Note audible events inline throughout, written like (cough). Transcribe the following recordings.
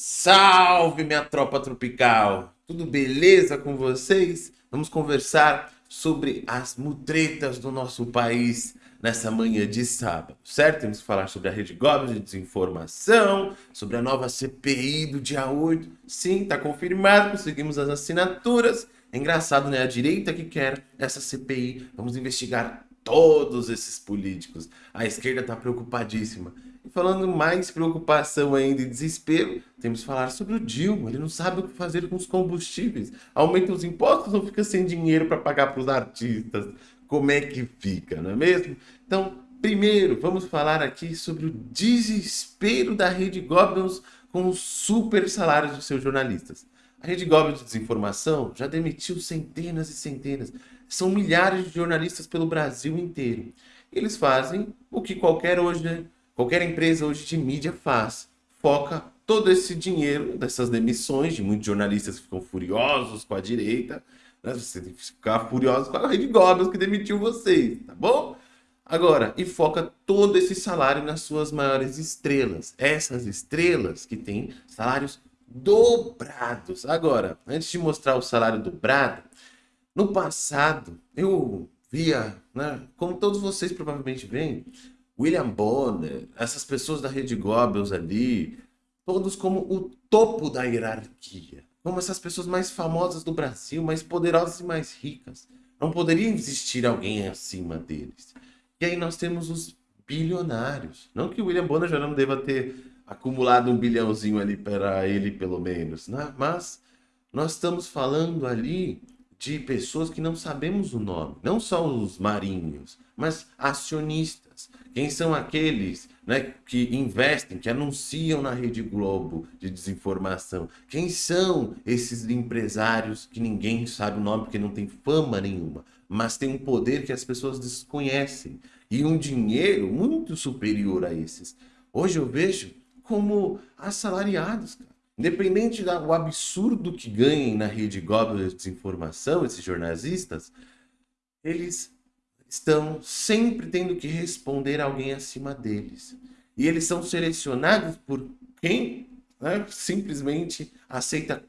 Salve minha tropa tropical! Tudo beleza com vocês? Vamos conversar sobre as mutretas do nosso país nessa manhã de sábado, certo? Temos que falar sobre a Rede Goblin de desinformação, sobre a nova CPI do dia 8. Sim, tá confirmado, conseguimos as assinaturas. É engraçado, né? A direita que quer essa CPI. Vamos investigar todos esses políticos. A esquerda tá preocupadíssima. E falando mais preocupação ainda e desespero, temos que falar sobre o Dilma. Ele não sabe o que fazer com os combustíveis. Aumenta os impostos ou fica sem dinheiro para pagar para os artistas? Como é que fica, não é mesmo? Então, primeiro, vamos falar aqui sobre o desespero da Rede Goblins com os super salários dos seus jornalistas. A Rede Goblins de Desinformação já demitiu centenas e centenas. São milhares de jornalistas pelo Brasil inteiro. Eles fazem o que qualquer hoje Qualquer empresa hoje de mídia faz, foca todo esse dinheiro dessas demissões de muitos jornalistas que ficam furiosos com a direita, né? você tem que ficar furioso com a Rede Goblins que demitiu vocês, tá bom? Agora, e foca todo esse salário nas suas maiores estrelas. Essas estrelas que têm salários dobrados. Agora, antes de mostrar o salário dobrado, no passado eu via, né, como todos vocês provavelmente veem, William Bonner, essas pessoas da Rede Goebbels ali, todos como o topo da hierarquia. Como essas pessoas mais famosas do Brasil, mais poderosas e mais ricas. Não poderia existir alguém acima deles. E aí nós temos os bilionários. Não que o William Bonner já não deva ter acumulado um bilhãozinho ali para ele, pelo menos, né? Mas nós estamos falando ali de pessoas que não sabemos o nome. Não só os marinhos, mas acionistas. Quem são aqueles né, que investem, que anunciam na Rede Globo de desinformação? Quem são esses empresários que ninguém sabe o nome porque não tem fama nenhuma, mas tem um poder que as pessoas desconhecem e um dinheiro muito superior a esses? Hoje eu vejo como assalariados, cara. Independente do absurdo que ganhem na rede Goblin de desinformação, esses jornalistas, eles estão sempre tendo que responder alguém acima deles. E eles são selecionados por quem né, simplesmente aceita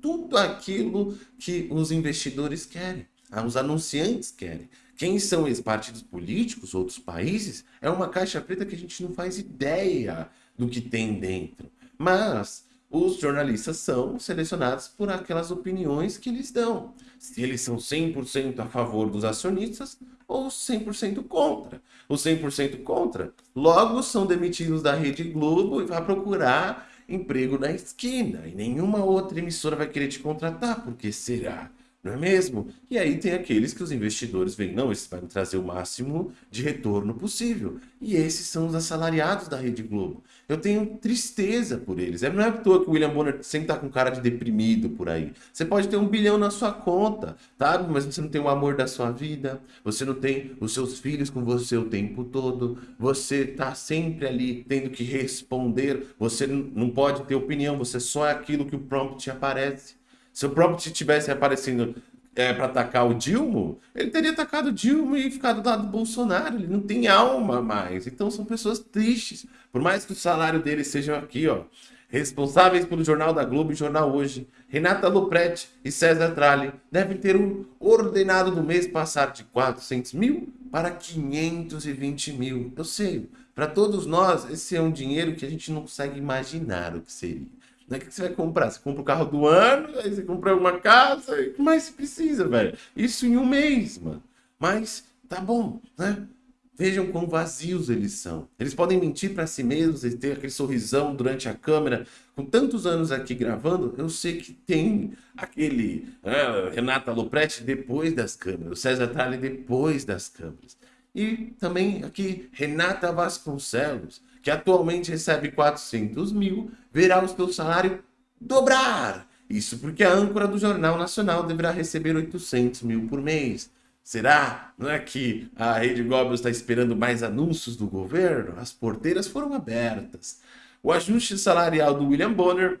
tudo aquilo que os investidores querem, os anunciantes querem. Quem são esses partidos políticos, outros países, é uma caixa preta que a gente não faz ideia do que tem dentro. Mas os jornalistas são selecionados por aquelas opiniões que eles dão. Se eles são 100% a favor dos acionistas ou 100% contra. Os 100% contra, logo são demitidos da Rede Globo e vai procurar emprego na esquina. E nenhuma outra emissora vai querer te contratar, porque será? Não é mesmo? E aí tem aqueles que os investidores veem, não, esses vai me trazer o máximo de retorno possível. E esses são os assalariados da Rede Globo. Eu tenho tristeza por eles. É, não é à toa que o William Bonner sempre tá com cara de deprimido por aí. Você pode ter um bilhão na sua conta, tá? Mas você não tem o amor da sua vida, você não tem os seus filhos com você o tempo todo, você tá sempre ali tendo que responder, você não pode ter opinião, você só é aquilo que o prompt aparece. Se o prompt tivesse aparecendo é, para atacar o Dilma, ele teria atacado o Dilma e ficado do lado do Bolsonaro. Ele não tem alma mais. Então são pessoas tristes. Por mais que o salário deles seja aqui, ó. Responsáveis pelo Jornal da Globo e Jornal Hoje, Renata Lopretti e César Tralli devem ter o ordenado do mês passar de 400 mil para 520 mil. Eu sei, para todos nós, esse é um dinheiro que a gente não consegue imaginar o que seria. Né? O que você vai comprar? Você compra o carro do ano, aí você compra uma casa, o que mais você precisa, velho? Isso em um mês, mano. Mas tá bom, né? Vejam quão vazios eles são. Eles podem mentir para si mesmos e ter aquele sorrisão durante a câmera. Com tantos anos aqui gravando, eu sei que tem aquele né, Renata Lopretti depois das câmeras, o César Tralli depois das câmeras. E também aqui Renata Vasconcelos, que atualmente recebe 400 mil, verá o seu salário dobrar. Isso porque a âncora do Jornal Nacional deverá receber 800 mil por mês. Será? Não é que a Rede Globo está esperando mais anúncios do governo? As porteiras foram abertas. O ajuste salarial do William Bonner,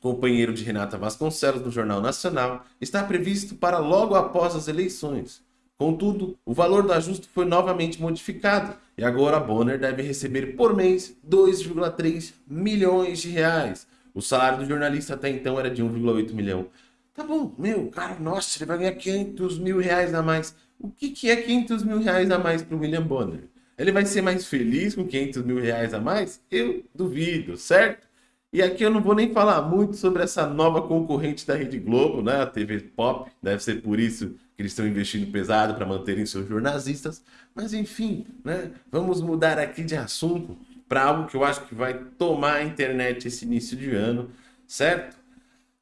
companheiro de Renata Vasconcelos no Jornal Nacional, está previsto para logo após as eleições. Contudo, o valor do ajuste foi novamente modificado e agora Bonner deve receber por mês 2,3 milhões de reais, O salário do jornalista até então era de 1,8 milhão. Tá bom, meu, cara, nossa, ele vai ganhar 500 mil reais a mais. O que, que é 500 mil reais a mais para o William Bonner? Ele vai ser mais feliz com 500 mil reais a mais? Eu duvido, certo? E aqui eu não vou nem falar muito sobre essa nova concorrente da Rede Globo, né? A TV Pop. Deve ser por isso que eles estão investindo pesado para manterem seus jornalistas. Mas enfim, né? Vamos mudar aqui de assunto para algo que eu acho que vai tomar a internet esse início de ano, certo?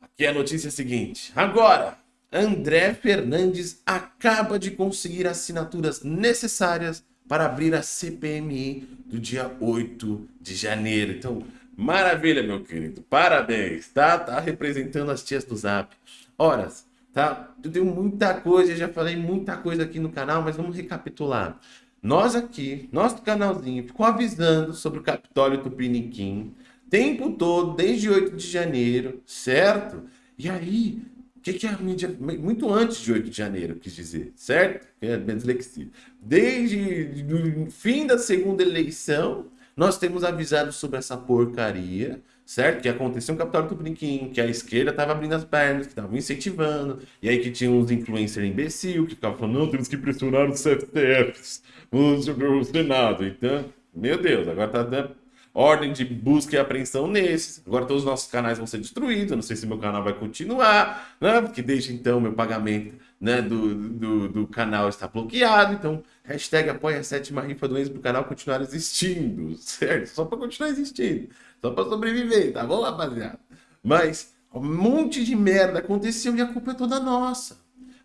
Aqui é a notícia seguinte. Agora, André Fernandes acaba de conseguir assinaturas necessárias para abrir a CPMI do dia 8 de janeiro. Então, maravilha, meu querido. Parabéns, tá? Tá representando as tias do Zap. Horas, tá? Eu tenho muita coisa, já falei muita coisa aqui no canal, mas vamos recapitular. Nós aqui, nosso canalzinho, ficou avisando sobre o Capitólio Tupiniquim, tempo todo, desde 8 de janeiro, certo? E aí, o que, que a mídia. Muito antes de 8 de janeiro, quis dizer, certo? É dislexia. Desde o fim da segunda eleição, nós temos avisado sobre essa porcaria, certo? Que aconteceu um Capitólio Tupiniquim, que a esquerda estava abrindo as pernas, que estava incentivando, e aí que tinha uns influencers imbecil que ficavam falando, não, temos que pressionar os CFTFs, o Senado. Então, meu Deus, agora tá dando ordem de busca e apreensão nesses. Agora todos os nossos canais vão ser destruídos. Não sei se meu canal vai continuar, né? Porque desde então meu pagamento né, do, do, do canal está bloqueado. Então, hashtag apoia a sétima rifa do Enzo para o canal continuar existindo, (laughs) certo? Só para continuar existindo. Só para sobreviver, tá bom, rapaziada? Mas um monte de merda aconteceu e a culpa é toda nossa.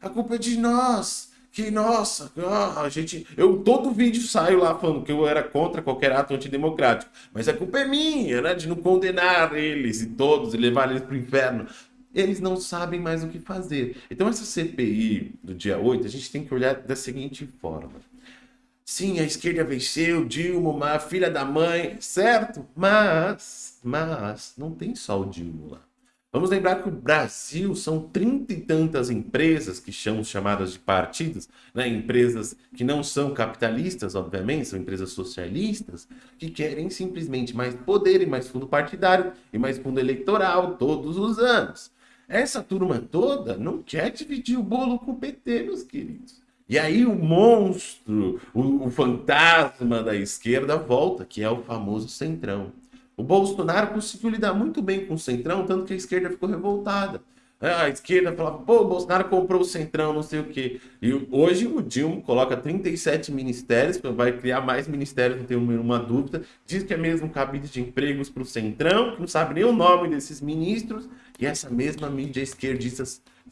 A culpa é de nós que, nossa, ah, a gente. Eu todo vídeo saio lá falando que eu era contra qualquer ato antidemocrático. Mas a culpa é minha, né? De não condenar eles e todos e levar eles para o inferno. Eles não sabem mais o que fazer. Então, essa CPI do dia 8, a gente tem que olhar da seguinte forma. Sim, a esquerda venceu, Dilma, uma filha da mãe, certo? Mas, mas, não tem só o Dilma lá. Vamos lembrar que o Brasil são trinta e tantas empresas que são chamadas de partidos, né? empresas que não são capitalistas, obviamente, são empresas socialistas, que querem simplesmente mais poder e mais fundo partidário e mais fundo eleitoral todos os anos. Essa turma toda não quer dividir o bolo com o PT, meus queridos. E aí o monstro, o, o fantasma da esquerda volta, que é o famoso centrão. O Bolsonaro conseguiu lidar muito bem com o Centrão, tanto que a esquerda ficou revoltada. É, a esquerda falava, pô, o Bolsonaro comprou o Centrão, não sei o quê. E hoje o Dilma coloca 37 ministérios, vai criar mais ministérios, não tenho nenhuma dúvida. Diz que é mesmo cabide de empregos para o Centrão, que não sabe nem o nome desses ministros. E essa mesma mídia esquerdista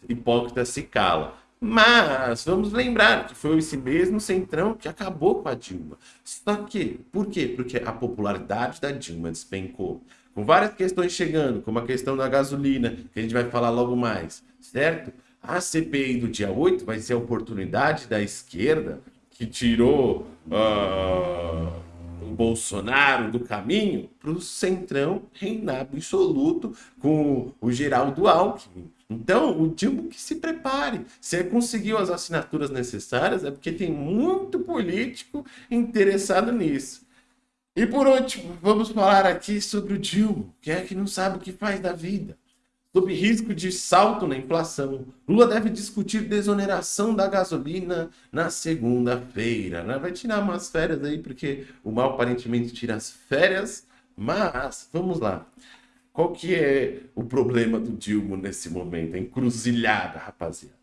hipócrita se cala. Mas vamos lembrar que foi esse mesmo centrão que acabou com a Dilma. Só que, por quê? Porque a popularidade da Dilma despencou. Com várias questões chegando, como a questão da gasolina, que a gente vai falar logo mais, certo? A CPI do dia 8 vai ser a oportunidade da esquerda que tirou uh, o Bolsonaro do caminho para o centrão reinar absoluto com o Geraldo Alckmin então, o Dilma que se prepare. Se ele conseguiu as assinaturas necessárias, é porque tem muito político interessado nisso. E por último, vamos falar aqui sobre o Dilma, que é que não sabe o que faz da vida. Sob risco de salto na inflação, Lula deve discutir desoneração da gasolina na segunda-feira. Né? Vai tirar umas férias aí, porque o mal aparentemente tira as férias. Mas, vamos lá. Qual que é o problema do Dilma nesse momento? A encruzilhada, rapaziada.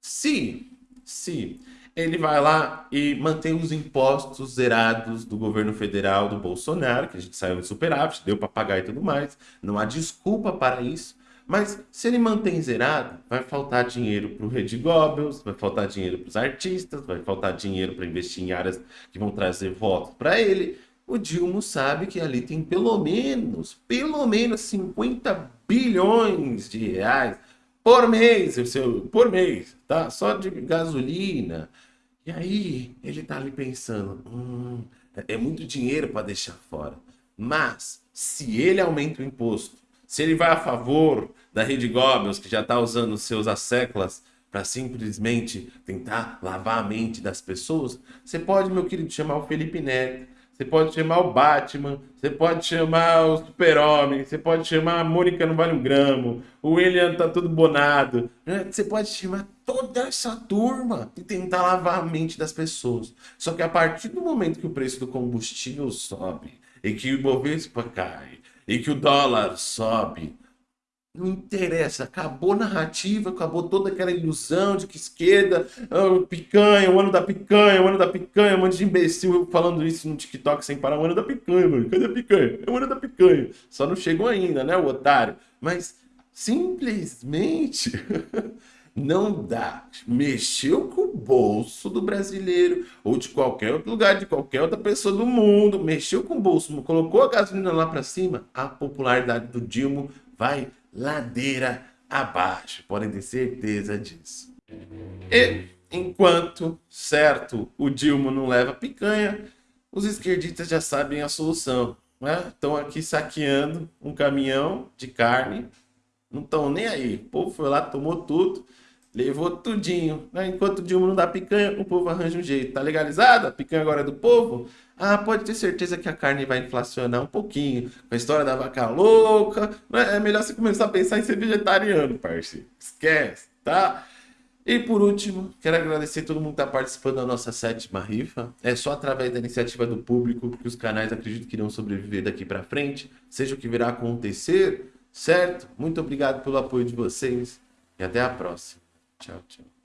Se, se ele vai lá e mantém os impostos zerados do governo federal do Bolsonaro, que a gente saiu em superávit, deu para pagar e tudo mais, não há desculpa para isso. Mas se ele mantém zerado, vai faltar dinheiro para o Rede Goebbels, vai faltar dinheiro para os artistas, vai faltar dinheiro para investir em áreas que vão trazer votos para ele o Dilma sabe que ali tem pelo menos, pelo menos 50 bilhões de reais por mês, seu, por mês, tá? Só de gasolina. E aí ele tá ali pensando, hum, é muito dinheiro para deixar fora. Mas se ele aumenta o imposto, se ele vai a favor da Rede Goebbels, que já está usando seus asseclas para simplesmente tentar lavar a mente das pessoas, você pode, meu querido, chamar o Felipe Neto você pode chamar o Batman, você pode chamar o Super-Homem, você pode chamar a Mônica não vale um gramo, o William tá todo bonado. Né? Você pode chamar toda essa turma e tentar lavar a mente das pessoas. Só que a partir do momento que o preço do combustível sobe, e que o Ibovespa cai, e que o dólar sobe, não interessa, acabou a narrativa, acabou toda aquela ilusão de que esquerda, oh, picanha, o ano da picanha, o ano da picanha, um monte de imbecil falando isso no TikTok sem parar, o ano da picanha, mano, cadê a picanha? É o ano da picanha. Só não chegou ainda, né, o otário? Mas simplesmente (laughs) não dá. Mexeu com o bolso do brasileiro ou de qualquer outro lugar, de qualquer outra pessoa do mundo, mexeu com o bolso, colocou a gasolina lá para cima, a popularidade do Dilma vai ladeira abaixo. Podem ter certeza disso. E enquanto, certo, o Dilma não leva picanha, os esquerdistas já sabem a solução. Né? Estão aqui saqueando um caminhão de carne, não estão nem aí. O povo foi lá, tomou tudo, levou tudinho. Né? Enquanto o Dilma não dá picanha, o povo arranja um jeito. Tá legalizado? A picanha agora é do povo? Ah, pode ter certeza que a carne vai inflacionar um pouquinho. Com a história da vaca louca. Né? É melhor você começar a pensar em ser vegetariano, parceiro. Esquece, tá? E por último, quero agradecer todo mundo que está participando da nossa sétima rifa. É só através da iniciativa do público que os canais acredito que irão sobreviver daqui para frente, seja o que virá acontecer, certo? Muito obrigado pelo apoio de vocês e até a próxima. Tchau, tchau.